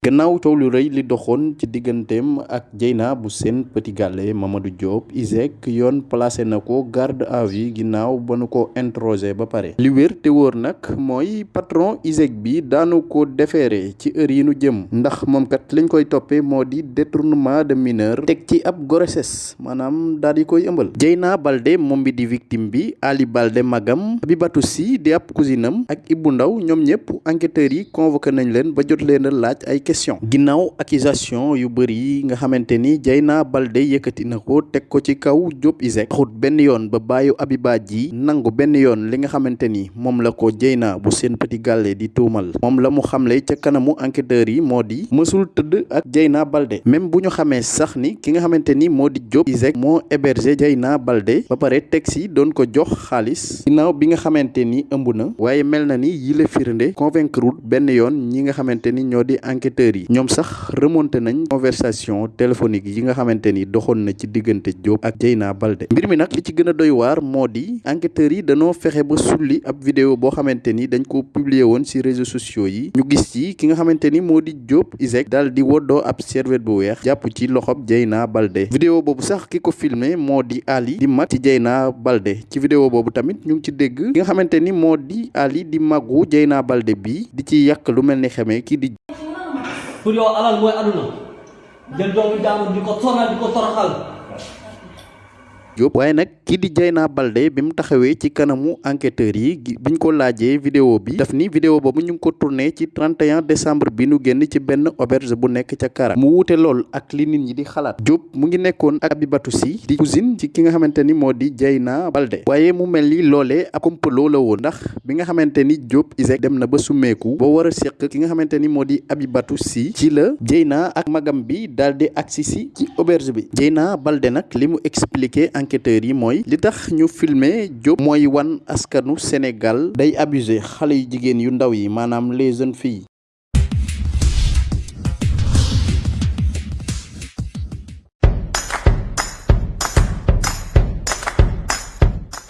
gannaaw coow lu rëy li doxoon ci digganteem ak Dieyna bu Sen Petit Gallé Mamadou Diop ISEG yoon placé na ko garde à vue ginnaaw ba nu ko interroger ba pare. Li wér te wóor nag mooy patron ISEG bi daanu ko defeere ci heure yi nu jëm. Ndax moom kat liñ koy toppee moo di détournement de mineur teg ci ab grossesse maanaam daal di koy ëmbal. Dieyna Baldé moom bi di victime bi Ali Baldé magam Abibatou Sy di ab cousinam ak Ibou Ndaw ñoom ñëpp enquêteurs yi convoqué nañ leen ba jot leen a laaj ay question. Ginnaaw accusation yu yi nga xamante ni Dieyna Baldé yëkkati na ko teg ko ci kaw Diop ISEG taxut benn yoon ba bàyyu Abiba ji nangu benn yoon li nga xamante ni moom la ko Dieyna bu Sen Petit Gallé di tuumal. Moom la mu xamle ca kanamu enquêteurs yi moo di mësul tëdd ak Dieyna Baldé même bu ñu xamee sax ni ki nga xamante ni moo di Diop ISEG moo hébergé Dieyna Baldé ba pare teg si doon ko jox xaalis. Ginnaaw bi nga xamante ni ëmb na waaye mel na ni yile firnde convaincre benn yoon ñi nga xamante ni ñoo di enquêteurs yi. ñoom sax remonté nañ conversation téléphonique yi nga xamante ni doxoon na ci diggante Diop ak Dieyna Baldé. mbir mi nag li ci gën a doy waar moo di enquêteurs yi dañoo fexe ba sulli ab vidéo boo xamante ni dañ ko publier woon ci réseaux sociaux yi. ñu gis ci ki nga xamante ni moo di Diop ISEG daal di woddoo ab serviette bu weex jàpp ci loxob Dieyna Baldé. vidéo boobu sax ki ko filmé moo di Ali di mag ci Dieyna Baldé. ci vidéo boobu tamit ñu ci dégg ki nga xamante ni moo di Ali di magu Dieyna Baldé bi di ci yàq lu mel ni xamee kii di pour yow alal mooy aduna jël doomu jàmbur di ko sonal di ko toroxal Diop waaye nag kii di Dieyna Baldé bi mu taxawee ci kanamu enquêteurs yi biñ ko laajee vidéo bi. Daf ni vidéo boobu ñu ko tourné ci 31 décembre bi nu génn ci benn auberge bu nekk ca Kara. Mu wuute lool ak li nit ñi di xalaat. Diop mu ngi nekkoon ak Abibatou Sy di cousine ci ki nga xamante ni moo di Dieyna Baldé waaye mu mel ni loolee ab complot la woon ndax bi nga xamante ni Diop ISEG dem na ba summeeku ba war a seq ki nga xamante ni moo di Abibatou Sy ci la Dieyna ak magam bi daal di agsi si ci auberge bi. Dieyna Baldé nag li mu expliqué enquêteurs yi mooy li tax ñu filmer Diop mooy wan Sénégal day abusé xale yu jigéen yu ndaw yi